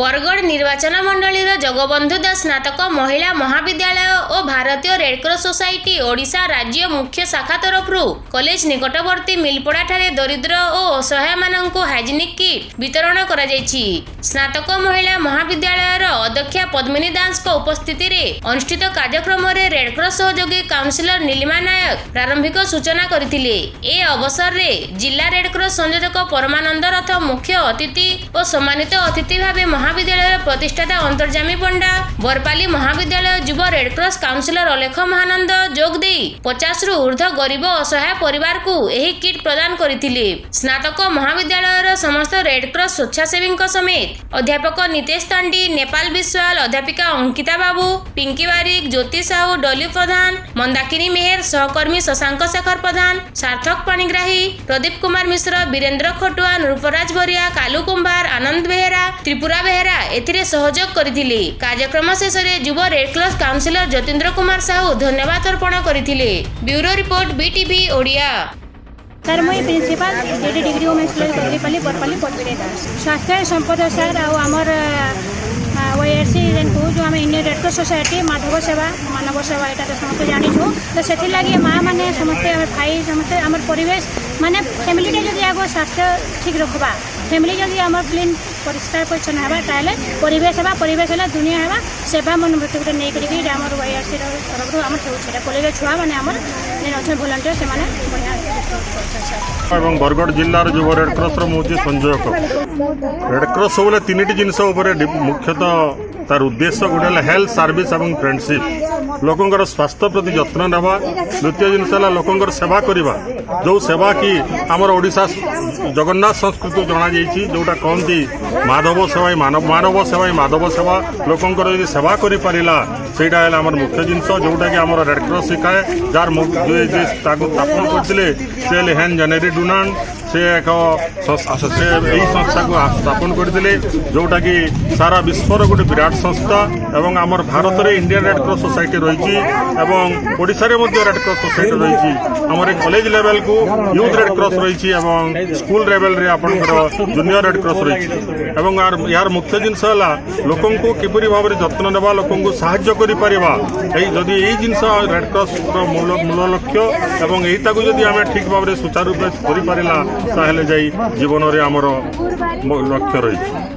ବରଗଡ଼ ନିର୍ବାଚନ ମଣ୍ଡଳୀର ଜଗବନ୍ଧୁ ଦାସ ସ୍ନାତକ ମହିଳା ମହାବିଦ୍ୟାଳୟ ଓ ଭାରତୀୟ ରେଡକ୍ରସ ସୋସାଇଟି ଓଡ଼ିଶା ରାଜ୍ୟ ମୁଖ୍ୟ ଶାଖା ତରଫରୁ କଲେଜ ନିକଟବର୍ତ୍ତୀ ମିଲପଡ଼ାଠାରେ ଦରିଦ୍ର ଓ ଅସହାୟମାନଙ୍କୁ ହାଇଜେନିକ୍ କିଟ୍ ବିତରଣ କରାଯାଇଛି ସ୍ନାତକ ମହିଳା ମହାବିଦ୍ୟାଳୟ ଅଧ୍ୟକ୍ଷା ପଦ୍ମିନୀ ଦାସଙ୍କ ଉପସ୍ଥିତିରେ ଅନୁଷ୍ଠିତ କାର୍ଯ୍ୟକ୍ରମରେ ରେଡକ୍ରସ ସହଯୋଗୀ କାଉନସିଲର ନୀଲିମା ନାୟକ ପ୍ରାରମ୍ଭିକ ସୂଚନା କରିଥିଲେ ଏ ଅବସରରେ ଜିଲ୍ଲା ରେଡକ୍ରସ ସଂଯୋଜକ ପରମାନନ୍ଦ ରଥ ମୁଖ୍ୟ ଅତିଥି ଓ ସମ୍ମାନିତ ଅତିଥି ଭାବେ ମହାବିଦ୍ୟାଳୟର ପ୍ରତିଷ୍ଠାତା ଅନ୍ତର୍ଜାମୀ ପଣ୍ଡା ବରପାଲି ମହାବିଦ୍ୟାଳୟ ଯୁବ Red Cross counsellor Alekh Mahananda ଯୋଗ ଦେଇ ପଚାଶରୁ ଉର୍ଦ୍ଧ୍ୱ ଗରିବ ଅସହାୟ ପରିବାରକୁ ଏହି କିଟ୍ ପ୍ରଦାନ କରିଥିଲେ ସ୍ନାତକ ମହାବିଦ୍ୟାଳୟର ସମସ୍ତ ରେଡକ୍ରସ ସ୍ୱେଚ୍ଛାସେବୀଙ୍କ ସମେତ ଅଧ୍ୟାପକ ନିତେଶ ତାଣ୍ଡି ନେପାଳ ବିଶ୍ୱ ବିଶ୍ୱାଳ ଅଧ୍ୟାପିକା ଅଙ୍କିତା ବାବୁ ପିଙ୍କି ବାରିକ ଜ୍ୟୋତି ସାହୁ ଡଲି ପ୍ରଧାନ ମନ୍ଦାକିନୀ ମେହେର ସହକର୍ମୀ ଶଶାଙ୍କ ଶେଖର ପ୍ରଧାନ ସାର୍ଥକ ପାଣିଗ୍ରାହୀ ପ୍ରଦୀପ କୁମାର ମିଶ୍ର ବୀରେନ୍ଦ୍ର ଖଟୁଆ ନୃପରାଜ ବରିଆ କାଲୁ କୁମ୍ଭାର ଆନନ୍ଦ ବେହେରା ତ୍ରିପୁରା ବେହେରା ଏଥିରେ ସହଯୋଗ କରିଥିଲେ କାର୍ଯ୍ୟକ୍ରମ ଶେଷରେ ଯୁବ red cross counsellor Jyotindra Kumar Sahu ଧନ୍ୟବାଦ ଅର୍ପଣ କରିଥିଲେ bureau report BTV Odia sir ମୁଇଁ principal D D degree women's college Barpali Barpali ପଟବିରେ Das ସ୍ୱାସ୍ଥ୍ୟ ସମ୍ପଦ ସାର୍ ଆଉ ଆମର ওয়াইএসি ଯେନ୍ କହୁଛୁ ଆମେ ଇଣ୍ଡିଆନ୍ ରେଡ଼କ୍ରସ୍ ସୋସାଇଟି ମାଧବ ସେବା ମାନବ ସେବା ଏଇଟା ତ ସମସ୍ତେ ଜାଣିଛୁ ତ ସେଥିର୍ଲାଗି ମାଆମାନେ ସମସ୍ତେ ଆମେ ଭାଇ ସମସ୍ତେ ଆମର ପରିବେଶ ମାନେ ଫ୍ୟାମିଲିଟା ଯଦି ଆଗ ସ୍ୱାସ୍ଥ୍ୟ ଠିକ୍ ରଖବା ଫ୍ୟାମିଲି ଯଦି ଆମର କ୍ଲିନ୍ ପରିଷ୍କାର ପରିଚ୍ଛନ୍ନ ହେବା ତାହେଲେ ପରିବେଶ ହେବା ପରିବେଶ ହେଲେ ଦୁନିଆ ହେବା ସେବା ମନୋବୃତ୍ତି ଗୋଟେ ନେଇକରିକି ଆମର ୱାଇଆର୍ସିର ତରଫରୁ ଆମର ହେଉଛି ଏଇଟା କଲେଜ ଛୁଆମାନେ ଆମର ଯେନ୍ ଅଛନ୍ତି ଭଲଣ୍ଟିୟର ସେମାନେ ବଢ଼ିଆ এবং বরগড় জেলার যুব রেডক্রসর মু সঞ্জয় কর রেডক্রস সবুলে তিনটি জিনিস উপরে মুখ্যত তার উদ্দেশ্য গোটে হেলথ সার্ভিস এবং ফ্রেন্ডশিপ ଲୋକଙ୍କର ସ୍ୱାସ୍ଥ୍ୟ ପ୍ରତି ଯତ୍ନ ନେବା ଦ୍ୱିତୀୟ ଜିନିଷ ହେଲା ଲୋକଙ୍କର ସେବା କରିବା ଯେଉଁ ସେବା କି ଆମର ଓଡ଼ିଶା ଜଗନ୍ନାଥ ସଂସ୍କୃତି ଜଣାଯାଇଛି ଯେଉଁଟା କହନ୍ତି ମାଧବ ସେବାଇ ମାନବ ମାନବ ସେବାଇ ମାଧବ ସେବା ଲୋକଙ୍କର ଯଦି ସେବା କରିପାରିଲା ସେଇଟା ହେଲା ଆମର ମୁଖ୍ୟ ଜିନିଷ ଯେଉଁଟାକି ଆମର ରେଡ଼କ୍ରସ୍ ଶିଖାଏ ଯାହାର ତାକୁ ସ୍ଥାପନ କରିଥିଲେ ସେ ହେଲେ ହେନ୍ ଜେନେରି ଡୁନାଣ୍ଡ ସେ ଏକ ସେ ଏହି ସଂସ୍ଥାକୁ ସ୍ଥାପନ କରିଥିଲେ ଯେଉଁଟାକି ସାରା ବିଶ୍ୱର ଗୋଟେ ବିରାଟ ସଂସ୍ଥା এবং আমার ভারতের ইন্ডিয়ান রেড ক্রস সোসাইটি রয়েছে এবং ওড়িশার মধ্যে রেড ক্রস সোসাইটি রয়েছে আমার কলেজ লেভেল কু ইউথ রেড ক্রস রয়েছে এবং স্কুল লেভেলরে আপনার জুনিয়র রেড ক্রস রয়েছে এবং ইয়ার মুখ্য জিনিস হল লোক কিপর ভাবে যত্ন নেওয়া লোক সাহায্য করে পারা এই যদি এই জিনিস রেড ক্রস মূল লক্ষ্য এবং এইটা যদি আমি ঠিক ভাবে সুচারুরূপে করে পারা তাহলে যাই জীবনের আমার লক্ষ্য রয়েছে